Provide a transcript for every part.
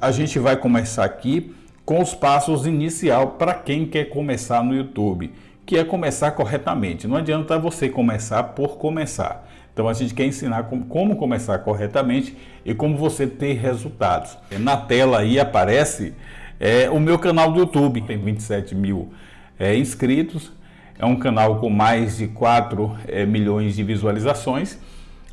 A gente vai começar aqui com os passos inicial para quem quer começar no YouTube, que é começar corretamente. Não adianta você começar por começar. Então a gente quer ensinar como começar corretamente e como você ter resultados. Na tela aí aparece é, o meu canal do YouTube, tem 27 mil é, inscritos, é um canal com mais de 4 é, milhões de visualizações,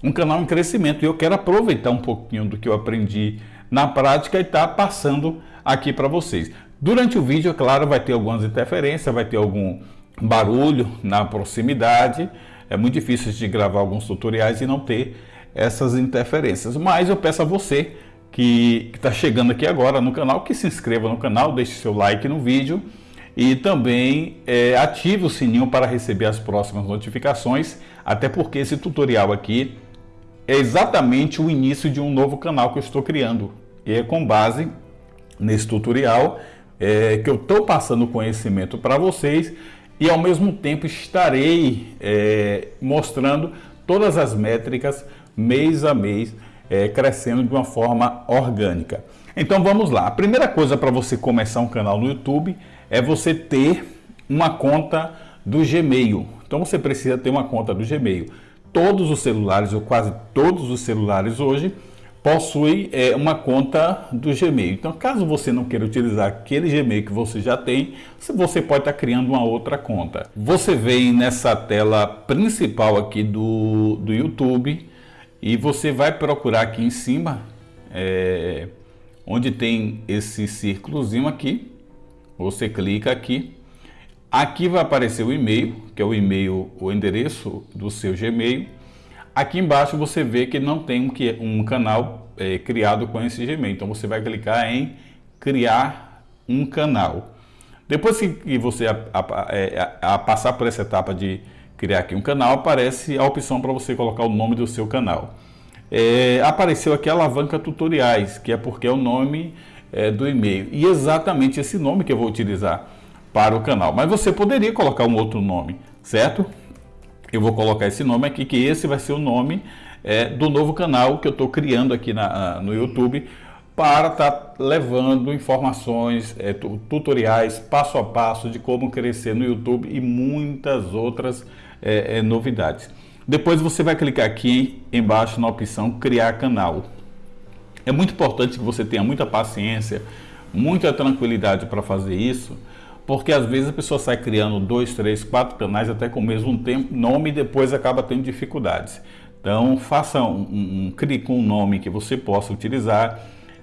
um canal em crescimento e eu quero aproveitar um pouquinho do que eu aprendi na prática e está passando aqui para vocês. Durante o vídeo, é claro, vai ter algumas interferências, vai ter algum barulho na proximidade. É muito difícil de gravar alguns tutoriais e não ter essas interferências. Mas eu peço a você que está chegando aqui agora no canal, que se inscreva no canal, deixe seu like no vídeo e também é, ative o sininho para receber as próximas notificações, até porque esse tutorial aqui é exatamente o início de um novo canal que eu estou criando. E é com base nesse tutorial é, que eu estou passando conhecimento para vocês e ao mesmo tempo estarei é, mostrando todas as métricas mês a mês é, crescendo de uma forma orgânica. Então vamos lá. A primeira coisa para você começar um canal no YouTube é você ter uma conta do Gmail. Então você precisa ter uma conta do Gmail todos os celulares, ou quase todos os celulares hoje, possuem é, uma conta do Gmail. Então, caso você não queira utilizar aquele Gmail que você já tem, você pode estar criando uma outra conta. Você vem nessa tela principal aqui do, do YouTube e você vai procurar aqui em cima, é, onde tem esse círculozinho aqui, você clica aqui Aqui vai aparecer o e-mail, que é o e-mail, o endereço do seu Gmail. Aqui embaixo você vê que não tem um, um canal é, criado com esse Gmail. Então você vai clicar em criar um canal. Depois que você a, é, a, a passar por essa etapa de criar aqui um canal, aparece a opção para você colocar o nome do seu canal. É, apareceu aqui a alavanca tutoriais, que é porque é o nome é, do e-mail. E exatamente esse nome que eu vou utilizar para o canal. Mas você poderia colocar um outro nome, certo? Eu vou colocar esse nome aqui, que esse vai ser o nome é, do novo canal que eu estou criando aqui na, no YouTube para estar tá levando informações, é, tutoriais, passo a passo de como crescer no YouTube e muitas outras é, é, novidades. Depois você vai clicar aqui embaixo na opção criar canal. É muito importante que você tenha muita paciência, muita tranquilidade para fazer isso, porque às vezes a pessoa sai criando dois, três, quatro canais até com o mesmo tempo, nome e depois acaba tendo dificuldades. Então faça um, um, um com um nome que você possa utilizar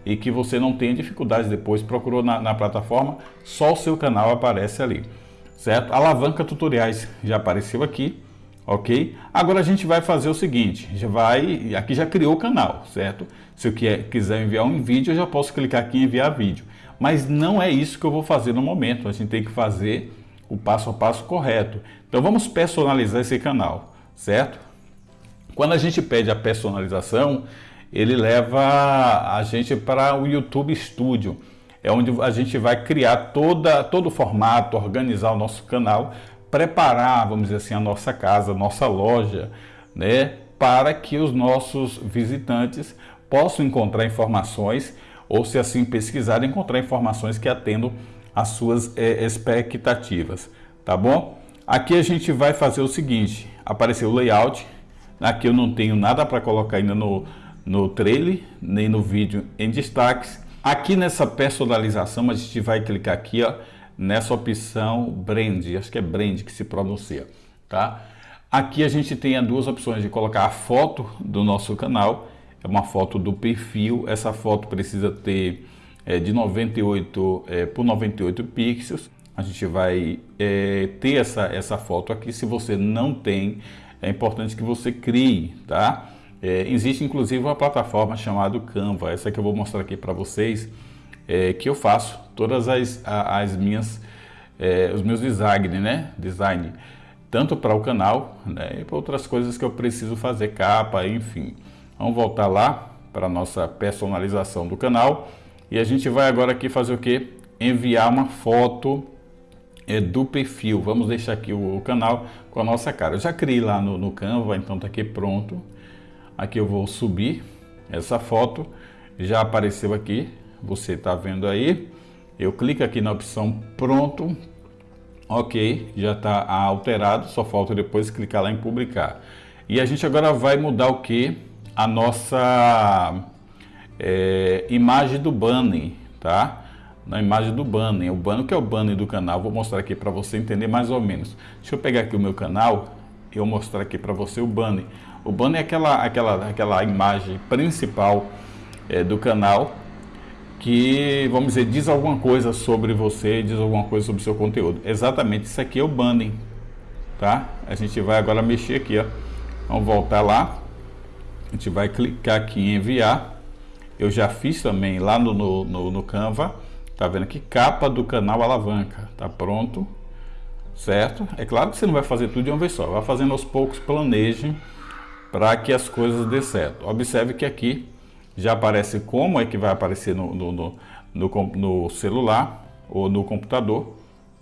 e que você não tenha dificuldades depois. Procurou na, na plataforma, só o seu canal aparece ali, certo? Alavanca tutoriais já apareceu aqui, ok? Agora a gente vai fazer o seguinte, já vai, aqui já criou o canal, certo? Se eu quiser enviar um vídeo, eu já posso clicar aqui em enviar vídeo. Mas não é isso que eu vou fazer no momento. A gente tem que fazer o passo a passo correto. Então vamos personalizar esse canal, certo? Quando a gente pede a personalização, ele leva a gente para o YouTube Studio. É onde a gente vai criar toda, todo o formato, organizar o nosso canal, preparar, vamos dizer assim, a nossa casa, a nossa loja, né? Para que os nossos visitantes possam encontrar informações ou se assim pesquisar, encontrar informações que atendam às suas é, expectativas, tá bom? Aqui a gente vai fazer o seguinte, apareceu o layout, aqui eu não tenho nada para colocar ainda no, no trailer, nem no vídeo em destaques. Aqui nessa personalização a gente vai clicar aqui, ó, nessa opção brand, acho que é brand que se pronuncia, tá? Aqui a gente tem as duas opções de colocar a foto do nosso canal é uma foto do perfil. Essa foto precisa ter é, de 98 é, por 98 pixels. A gente vai é, ter essa, essa foto aqui. Se você não tem, é importante que você crie, tá? Existe inclusive uma plataforma chamada Canva, essa que eu vou mostrar aqui para vocês, é, que eu faço todas as, as minhas, é, os meus design, né? Design, tanto para o canal, né? E para outras coisas que eu preciso fazer, capa, enfim. Vamos voltar lá para nossa personalização do canal. E a gente vai agora aqui fazer o que? Enviar uma foto é, do perfil. Vamos deixar aqui o, o, canal com a nossa cara. Eu já criei lá no, no Canva, então está aqui pronto. Aqui eu vou subir essa foto. Já apareceu aqui. Você está vendo aí. Eu clico aqui na opção pronto, ok, já está alterado, só falta depois clicar lá em publicar. E a gente agora vai mudar o que? A nossa é, imagem do banner, tá? Na imagem do banner, o banner que é o banner do canal, vou mostrar aqui para você entender mais ou menos. Deixa eu pegar aqui o meu canal eu mostrar aqui para você o banner. O banner é aquela, aquela, aquela imagem principal é, do canal que, vamos dizer, diz alguma coisa sobre você, diz alguma coisa sobre o seu conteúdo. Exatamente, isso aqui é o banner, tá? A gente vai agora mexer aqui, ó. Vamos voltar lá. A gente vai clicar aqui em enviar. Eu já fiz também lá no, no, no Canva. Tá vendo aqui? Capa do canal Alavanca. Tá pronto. Certo? É claro que você não vai fazer tudo de uma vez só. Vai fazendo aos poucos, planeje para que as coisas dê certo. Observe que aqui já aparece como é que vai aparecer no, no, no, no, no celular ou no computador,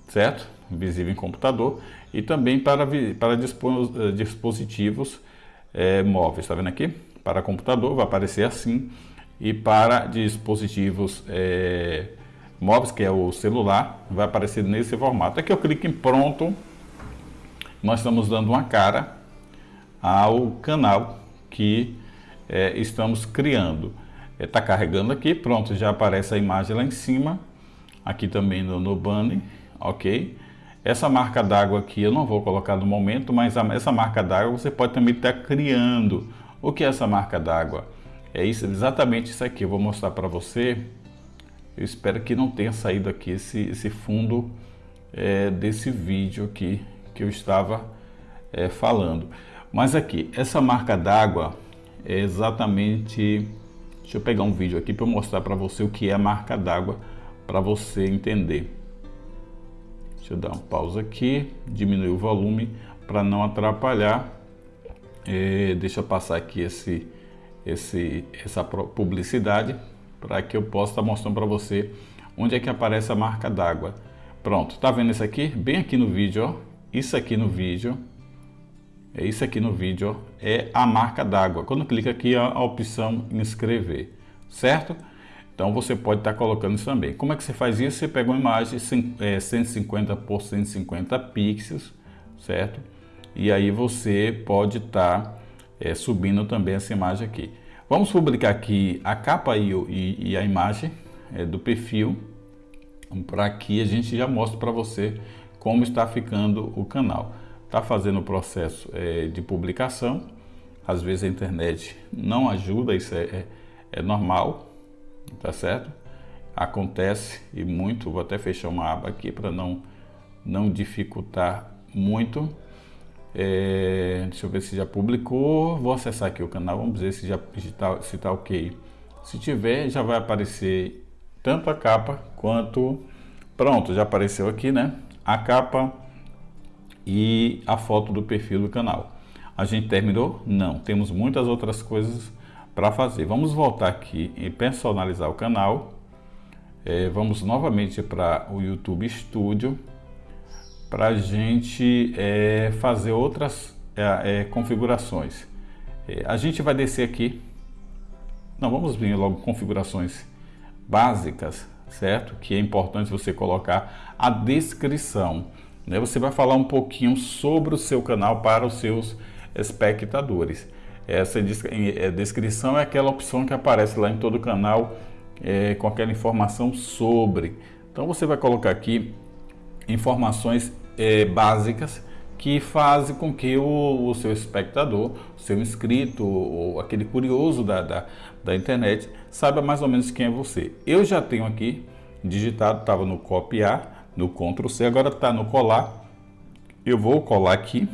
certo? Visível em computador e também para, para eh, dispositivos é, móveis, está vendo aqui? Para computador vai aparecer assim e para dispositivos é, móveis, que é o celular, vai aparecer nesse formato. Aqui eu clico em pronto, nós estamos dando uma cara ao canal que é, estamos criando. Está é, carregando aqui, pronto, já aparece a imagem lá em cima, aqui também no, no banner, ok? Essa marca d'água aqui eu não vou colocar no momento, mas a, essa marca d'água você pode também estar criando. O que é essa marca d'água? É isso, exatamente isso aqui, eu vou mostrar para você. Eu espero que não tenha saído aqui esse, esse fundo é, desse vídeo aqui que eu estava é, falando. Mas aqui, essa marca d'água, é exatamente... Deixa eu pegar um vídeo aqui para mostrar para você o que é a marca d'água, para você entender. Deixa eu dar uma pausa aqui, diminuir o volume para não atrapalhar. É, deixa eu passar aqui esse, esse, essa publicidade para que eu possa estar mostrando para você onde é que aparece a marca d'água. Pronto, tá vendo isso aqui? Bem aqui no vídeo, ó. Isso aqui no vídeo é isso aqui no vídeo, ó, é a marca d'água. Quando clica aqui, a, opção inscrever, certo? Então você pode estar colocando isso também. Como é que você faz isso? Você pega uma imagem 150 é, por 150 pixels, certo? E aí você pode estar é, subindo também essa imagem aqui. Vamos publicar aqui a capa e, e, e a imagem é, do perfil, para que a gente já mostre para você como está ficando o canal está fazendo o processo é, de publicação, às vezes a internet não ajuda, isso é, é, é normal, tá certo? Acontece e muito, vou até fechar uma aba aqui para não, não dificultar muito. É, deixa eu ver se já publicou, vou acessar aqui o canal, vamos ver se já está se tá ok. Se tiver, já vai aparecer tanto a capa quanto... Pronto, já apareceu aqui, né? A capa e a foto do perfil do canal. A gente terminou? Não, temos muitas outras coisas para fazer. Vamos voltar aqui e personalizar o canal. É, vamos novamente para o YouTube Studio para a gente é, fazer outras é, é configurações. É, a gente vai descer aqui. Não, vamos vir logo configurações básicas, certo? Que é importante você colocar a descrição. Né? Você vai falar um pouquinho sobre o seu canal para os seus espectadores. Essa é, descrição é aquela opção que aparece lá em todo o canal é, com aquela informação sobre. Então você vai colocar aqui informações é, básicas que fazem com que o, o, seu espectador, o seu inscrito, ou aquele curioso da, da, da internet, saiba mais ou menos quem é você. Eu já tenho aqui digitado, estava no copiar, no Ctrl C, agora está no colar. Eu vou colar aqui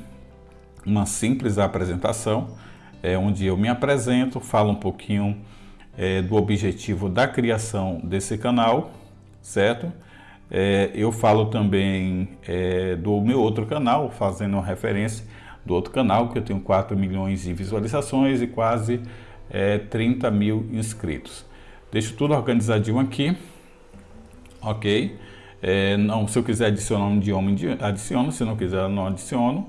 uma simples apresentação, é, onde eu me apresento, falo um pouquinho é, do objetivo da criação desse canal, certo? É, eu falo também é, do meu outro canal, fazendo uma referência do outro canal, que eu tenho 4 milhões de visualizações e quase é, 30 mil inscritos. Deixo tudo organizadinho aqui, ok? É, não, se eu quiser adicionar um idioma, adiciono. Se não quiser, não adiciono.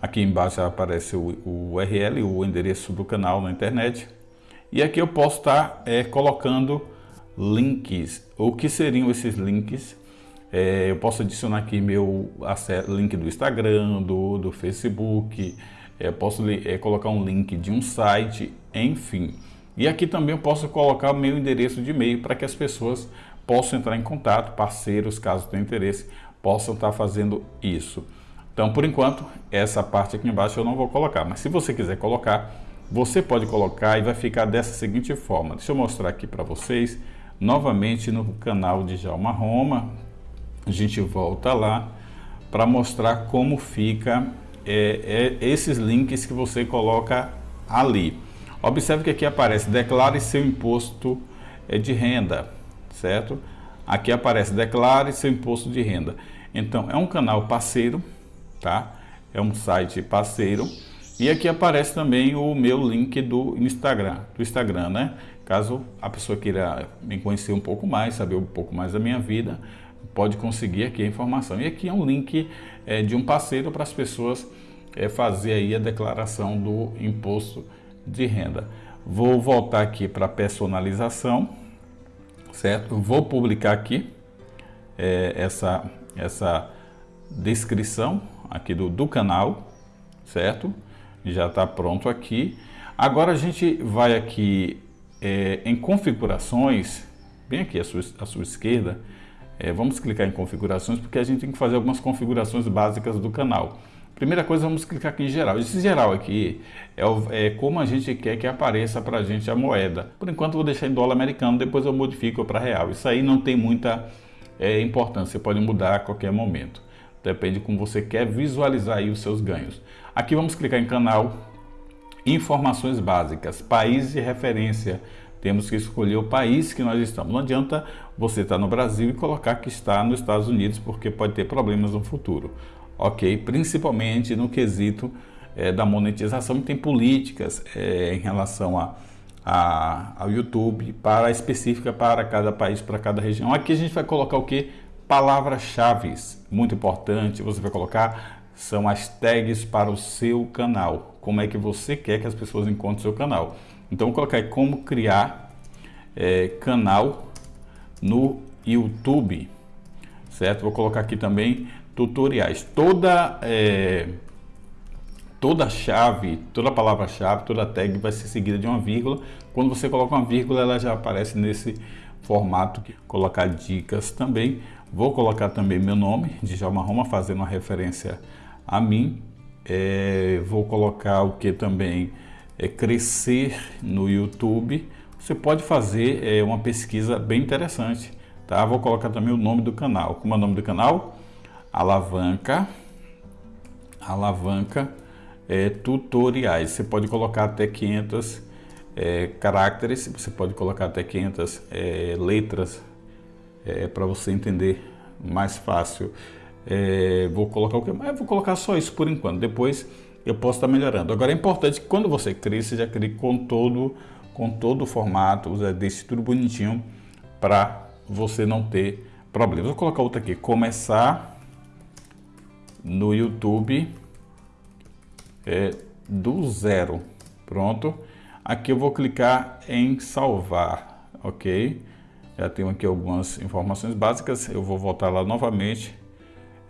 Aqui embaixo aparece o, o URL, o endereço do canal na internet. E aqui eu posso estar é, colocando links. O que seriam esses links? É, eu posso adicionar aqui meu link do Instagram, do, do Facebook, é, posso é, colocar um link de um site, enfim. E aqui também eu posso colocar meu endereço de e-mail para que as pessoas possam entrar em contato, parceiros, caso tenham interesse, possam estar fazendo isso. Então, por enquanto, essa parte aqui embaixo eu não vou colocar, mas se você quiser colocar, você pode colocar e vai ficar dessa seguinte forma. Deixa eu mostrar aqui para vocês, novamente no canal de Jalma Roma, a gente volta lá para mostrar como fica é, é, esses links que você coloca ali. Observe que aqui aparece declare seu imposto é, de renda, certo? Aqui aparece declare seu imposto de renda. Então é um canal parceiro, tá? É um site parceiro. E aqui aparece também o meu link do Instagram, do Instagram, né? Caso a pessoa queira me conhecer um pouco mais, saber um pouco mais da minha vida, pode conseguir aqui a informação. E aqui é um link é, de um parceiro para as pessoas é, fazer aí a declaração do imposto de renda. Vou voltar aqui para personalização, certo? Vou publicar aqui é, essa, essa descrição aqui do, do canal, certo? Já está pronto aqui. Agora a gente vai aqui é, em configurações, bem aqui à sua, à sua esquerda, é, vamos clicar em configurações porque a gente tem que fazer algumas configurações básicas do canal. Primeira coisa, vamos clicar aqui em geral. Esse geral aqui é, o, é como a gente quer que apareça para a gente a moeda. Por enquanto vou deixar em dólar americano, depois eu modifico para real. Isso aí não tem muita é, importância, você pode mudar a qualquer momento. Depende de como você quer visualizar aí os seus ganhos. Aqui vamos clicar em canal, informações básicas, país de referência. Temos que escolher o país que nós estamos. Não adianta você estar no Brasil e colocar que está nos Estados Unidos, porque pode ter problemas no futuro ok? Principalmente no quesito é, da monetização tem políticas é, em relação a, a, ao YouTube para específica para cada país, para cada região. Aqui a gente vai colocar o que? Palavras-chave, muito importante, você vai colocar são as tags para o seu canal. Como é que você quer que as pessoas encontrem o seu canal. Então vou colocar aí como criar é, canal no YouTube, certo? Vou colocar aqui também tutoriais. Toda, é, toda chave, toda palavra-chave, toda tag vai ser seguida de uma vírgula. Quando você coloca uma vírgula, ela já aparece nesse formato. Colocar dicas também. Vou colocar também meu nome, Djalma Roma, fazendo uma referência a mim. É, vou colocar o que também é crescer no YouTube. Você pode fazer é, uma pesquisa bem interessante, tá? Vou colocar também o nome do canal. Como é o nome do canal? Alavanca, alavanca é, tutoriais. Você pode colocar até 500 é, caracteres, você pode colocar até 500 é, letras é, para você entender mais fácil. É, vou colocar o que? Mas vou colocar só isso por enquanto. Depois eu posso estar melhorando. Agora é importante que quando você crie, você já crie com todo, com todo o formato, deixe tudo bonitinho para você não ter problemas. Vou colocar outra aqui. Começar no YouTube é, do zero. Pronto. Aqui eu vou clicar em salvar, ok? Já tenho aqui algumas informações básicas. Eu vou voltar lá novamente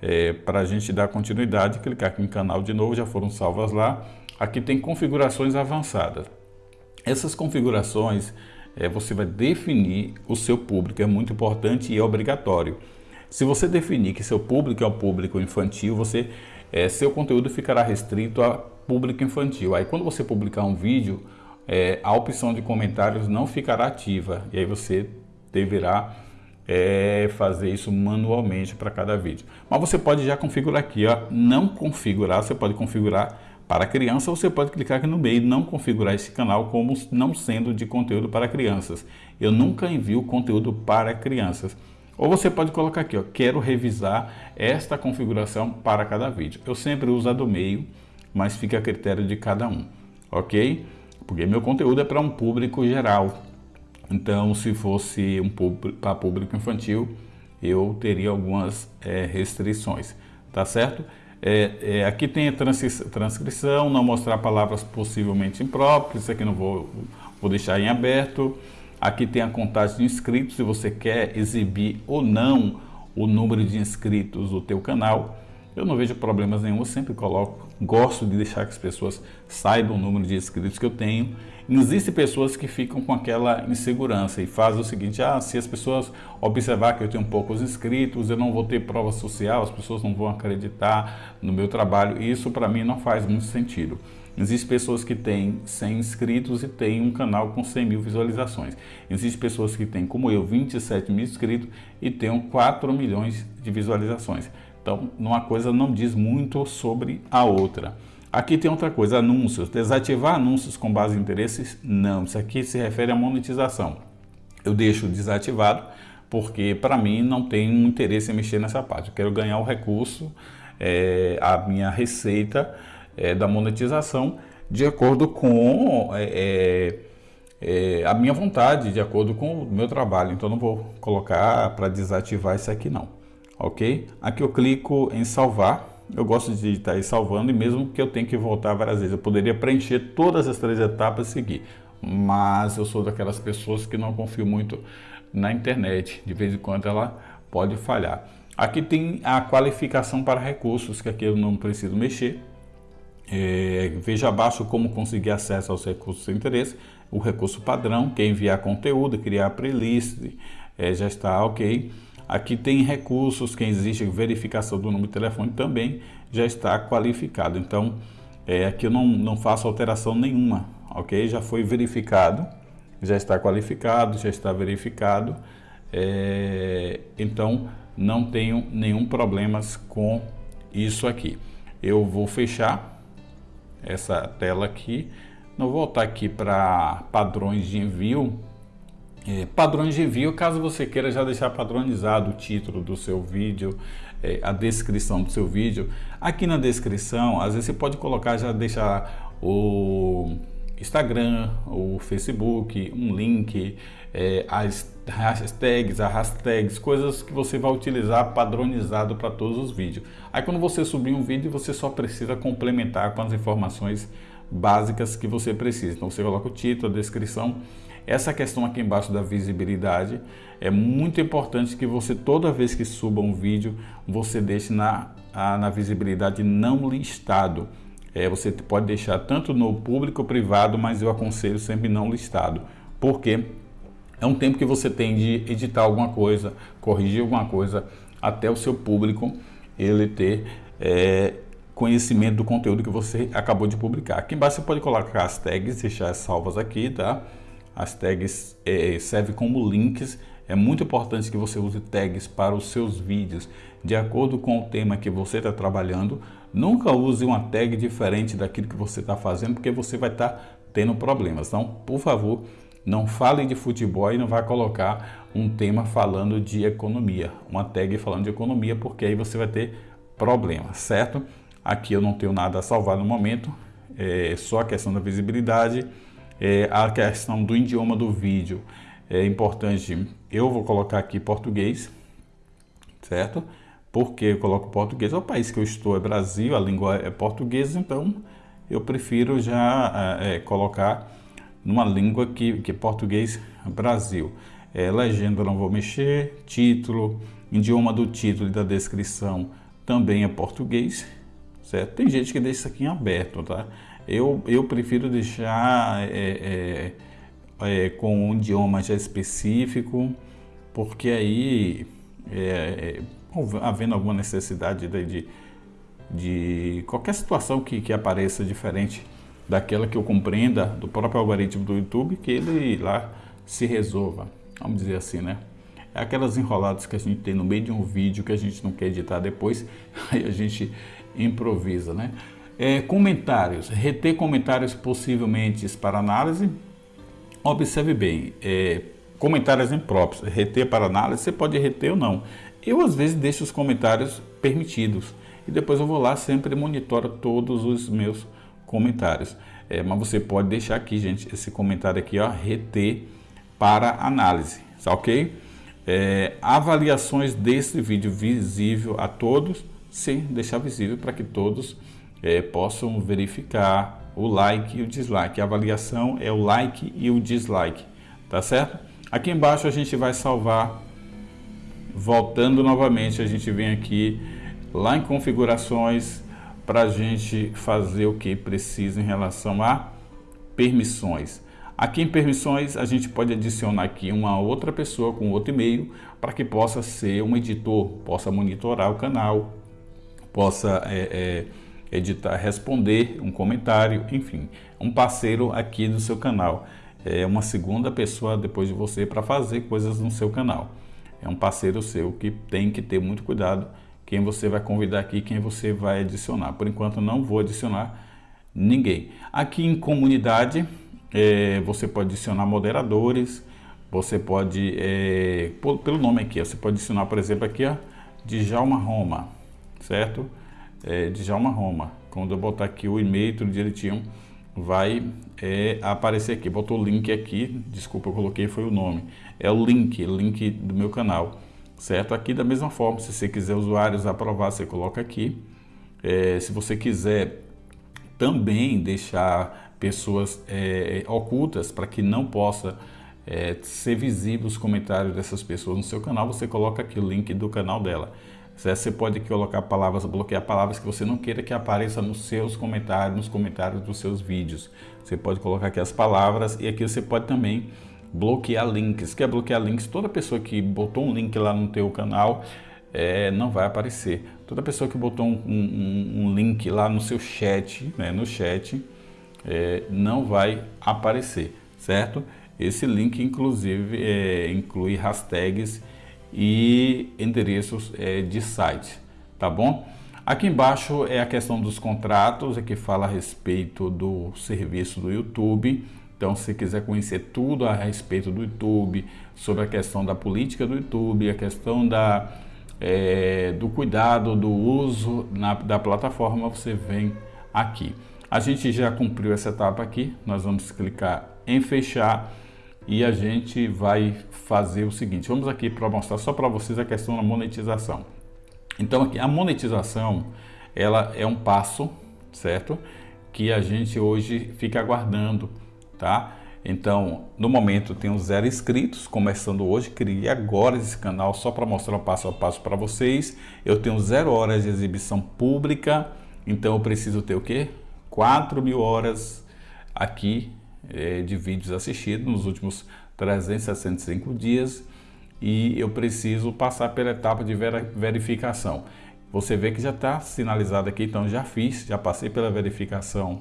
é, para a gente dar continuidade. Clicar aqui em canal de novo, já foram salvas lá. Aqui tem configurações avançadas. Essas configurações é, você vai definir o seu público, é muito importante e é obrigatório. Se você definir que seu público é o público infantil, você, é, seu conteúdo ficará restrito a público infantil. Aí quando você publicar um vídeo, é, a opção de comentários não ficará ativa e aí você deverá é, fazer isso manualmente para cada vídeo. Mas você pode já configurar aqui, ó, não configurar, você pode configurar para criança, você pode clicar aqui no meio não configurar esse canal como não sendo de conteúdo para crianças. Eu nunca envio conteúdo para crianças. Ou você pode colocar aqui, ó, quero revisar esta configuração para cada vídeo. Eu sempre uso a do meio, mas fica a critério de cada um, ok? Porque meu conteúdo é para um público geral. Então, se fosse um público, para público infantil, eu teria algumas é, restrições, tá certo? É, é, aqui tem a transcrição, não mostrar palavras possivelmente impróprias, isso aqui não vou, vou deixar em aberto. Aqui tem a contagem de inscritos, se você quer exibir ou não o número de inscritos do teu canal. Eu não vejo problemas nenhum, eu sempre coloco, gosto de deixar que as pessoas saibam o número de inscritos que eu tenho. Existem pessoas que ficam com aquela insegurança e fazem o seguinte, ah, se as pessoas observar que eu tenho poucos inscritos, eu não vou ter prova social, as pessoas não vão acreditar no meu trabalho. Isso para mim não faz muito sentido. Existem pessoas que têm 100 inscritos e têm um canal com 100 mil visualizações. Existem pessoas que têm, como eu, 27 mil inscritos e têm 4 milhões de visualizações. Então, uma coisa não diz muito sobre a outra. Aqui tem outra coisa, anúncios. Desativar anúncios com base em interesses? Não, isso aqui se refere à monetização. Eu deixo desativado porque para mim não tem interesse em mexer nessa parte. Eu quero ganhar o recurso, é, a minha receita é, da monetização de acordo com é, é, é a minha vontade, de acordo com o meu trabalho. Então não vou colocar para desativar isso aqui não ok? Aqui eu clico em salvar, eu gosto de estar aí salvando e mesmo que eu tenha que voltar várias vezes, eu poderia preencher todas as três etapas e seguir, mas eu sou daquelas pessoas que não confio muito na internet, de vez em quando ela pode falhar. Aqui tem a qualificação para recursos, que aqui eu não preciso mexer. É, veja abaixo como conseguir acesso aos recursos de interesse. O recurso padrão, que é enviar conteúdo, criar playlist, é, já está ok. Aqui tem recursos, quem existe verificação do número de telefone também já está qualificado. Então, é, aqui eu não, não faço alteração nenhuma, ok? Já foi verificado, já está qualificado, já está verificado. É, então, não tenho nenhum problemas com isso aqui. Eu vou fechar essa tela aqui. Não vou voltar aqui para padrões de envio é, padrões de envio, caso você queira já deixar padronizado o título do seu vídeo, é, a descrição do seu vídeo. Aqui na descrição, às vezes você pode colocar, já deixar o Instagram, o Facebook, um link, é, as hashtags, as hashtags, coisas que você vai utilizar padronizado para todos os vídeos. Aí quando você subir um vídeo, você só precisa complementar com as informações básicas que você precisa. Então você coloca o título, a descrição essa questão aqui embaixo da visibilidade é muito importante que você, toda vez que suba um vídeo, você deixe na, a, na visibilidade não listado. É, você pode deixar tanto no público ou privado, mas eu aconselho sempre não listado. Porque é um tempo que você tem de editar alguma coisa, corrigir alguma coisa, até o seu público ele ter é, conhecimento do conteúdo que você acabou de publicar. Aqui embaixo você pode colocar as tags, deixar salvas aqui, tá? As tags é, servem como links. É muito importante que você use tags para os seus vídeos de acordo com o tema que você está trabalhando. Nunca use uma tag diferente daquilo que você está fazendo, porque você vai estar tá tendo problemas. Então, por favor, não fale de futebol e não vai colocar um tema falando de economia, uma tag falando de economia, porque aí você vai ter problemas, certo? Aqui eu não tenho nada a salvar no momento, é só a questão da visibilidade é, a questão do idioma do vídeo é importante. Eu vou colocar aqui português, certo? Porque eu coloco português, é o país que eu estou é Brasil, a língua é português, então eu prefiro já é, é colocar numa língua que, que é português Brasil. É, legenda não vou mexer, título, idioma do título e da descrição também é português, certo? Tem gente que deixa isso aqui em aberto, tá? Eu, eu prefiro deixar é, é, é, com um idioma já específico, porque aí, é, é, havendo alguma necessidade de, de, de, qualquer situação que, que apareça diferente daquela que eu compreenda do próprio algoritmo do YouTube, que ele lá se resolva, vamos dizer assim, né? É aquelas enroladas que a gente tem no meio de um vídeo que a gente não quer editar depois, aí a gente improvisa, né? É, comentários, reter comentários possivelmente para análise. Observe bem, é, comentários impróprios, reter para análise, você pode reter ou não. Eu às vezes deixo os comentários permitidos e depois eu vou lá sempre monitoro todos os meus comentários. É, mas você pode deixar aqui, gente, esse comentário aqui, ó, reter para análise, tá ok? É, avaliações desse vídeo visível a todos, sim, deixar visível para que todos é, possam verificar o like e o dislike. A avaliação é o like e o dislike, tá certo? Aqui embaixo a gente vai salvar, voltando novamente, a gente vem aqui lá em configurações para a gente fazer o que precisa em relação a permissões. Aqui em permissões a gente pode adicionar aqui uma outra pessoa com outro e-mail para que possa ser um editor, possa monitorar o canal, possa é, é, editar, responder um comentário, enfim, um parceiro aqui do seu canal. É uma segunda pessoa depois de você para fazer coisas no seu canal. É um parceiro seu que tem que ter muito cuidado quem você vai convidar aqui, quem você vai adicionar. Por enquanto não vou adicionar ninguém. Aqui em comunidade é, você pode adicionar moderadores, você pode, é, pelo nome aqui, você pode adicionar, por exemplo, aqui, ó, Djalma Roma, certo? É, Djalma Roma. Quando eu botar aqui o e-mail tudo direitinho, vai é, aparecer aqui. Botou o link aqui, desculpa, eu coloquei foi o nome. É o link, link do meu canal, certo? Aqui da mesma forma, se você quiser usuários aprovar, você coloca aqui. É, se você quiser também deixar pessoas é, ocultas para que não possa é, ser visível os comentários dessas pessoas no seu canal, você coloca aqui o link do canal dela. Você pode colocar palavras, bloquear palavras que você não queira que apareça nos seus comentários, nos comentários dos seus vídeos. Você pode colocar aqui as palavras e aqui você pode também bloquear links. Quer bloquear links? Toda pessoa que botou um link lá no teu canal é, não vai aparecer. Toda pessoa que botou um, um, um link lá no seu chat, né, no chat, é, não vai aparecer, certo? Esse link, inclusive, é, inclui hashtags e endereços é, de site, tá bom? Aqui embaixo é a questão dos contratos, aqui fala a respeito do serviço do YouTube. Então, se quiser conhecer tudo a respeito do YouTube, sobre a questão da política do YouTube, a questão da, é, do cuidado, do uso na, da plataforma, você vem aqui. A gente já cumpriu essa etapa aqui, nós vamos clicar em fechar e a gente vai fazer o seguinte, vamos aqui para mostrar só para vocês a questão da monetização. Então aqui a monetização, ela é um passo, certo? Que a gente hoje fica aguardando, tá? Então, no momento tenho zero inscritos, começando hoje, criei agora esse canal só para mostrar o passo a passo para vocês. Eu tenho zero horas de exibição pública, então eu preciso ter o quê? 4 mil horas aqui é, de vídeos assistidos nos últimos 365 dias e eu preciso passar pela etapa de verificação. Você vê que já está sinalizado aqui, então já fiz, já passei pela verificação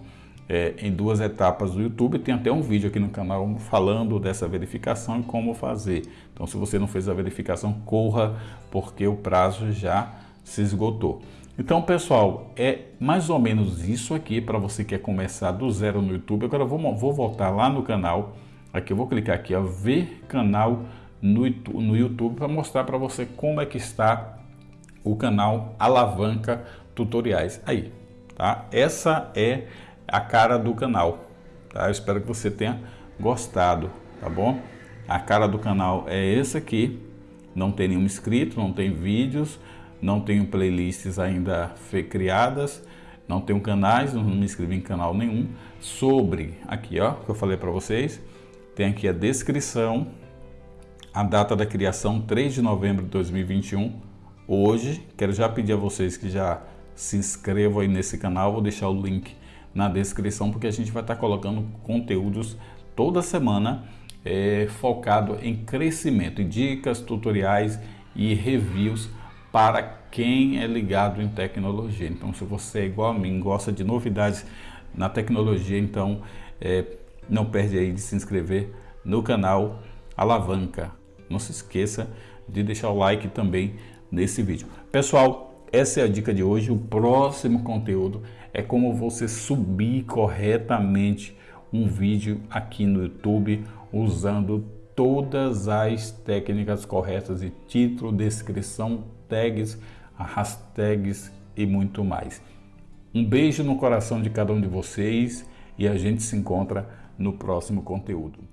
é, em duas etapas do YouTube. Tem até um vídeo aqui no canal falando dessa verificação e como fazer. Então se você não fez a verificação, corra, porque o prazo já se esgotou. Então, pessoal, é mais ou menos isso aqui para você que quer começar do zero no YouTube. Agora, vou, vou voltar lá no canal. Aqui eu vou clicar aqui, ó, ver canal no, no YouTube para mostrar para você como é que está o canal Alavanca Tutoriais. Aí, tá? Essa é a cara do canal, tá? Eu espero que você tenha gostado, tá bom? A cara do canal é essa aqui. Não tem nenhum inscrito, não tem vídeos, não tenho playlists ainda criadas, não tenho canais, não me inscrevi em canal nenhum. Sobre, aqui ó, que eu falei para vocês, tem aqui a descrição, a data da criação 3 de novembro de 2021. Hoje, quero já pedir a vocês que já se inscrevam aí nesse canal, vou deixar o link na descrição, porque a gente vai estar colocando conteúdos toda semana é, focado em crescimento, em dicas, tutoriais e reviews para quem é ligado em tecnologia. Então, se você é igual a mim, gosta de novidades na tecnologia, então é, não perde aí de se inscrever no canal Alavanca. Não se esqueça de deixar o like também nesse vídeo. Pessoal, essa é a dica de hoje. O próximo conteúdo é como você subir corretamente um vídeo aqui no YouTube usando todas as técnicas corretas de título, descrição, tags, hashtags e muito mais. Um beijo no coração de cada um de vocês e a gente se encontra no próximo conteúdo.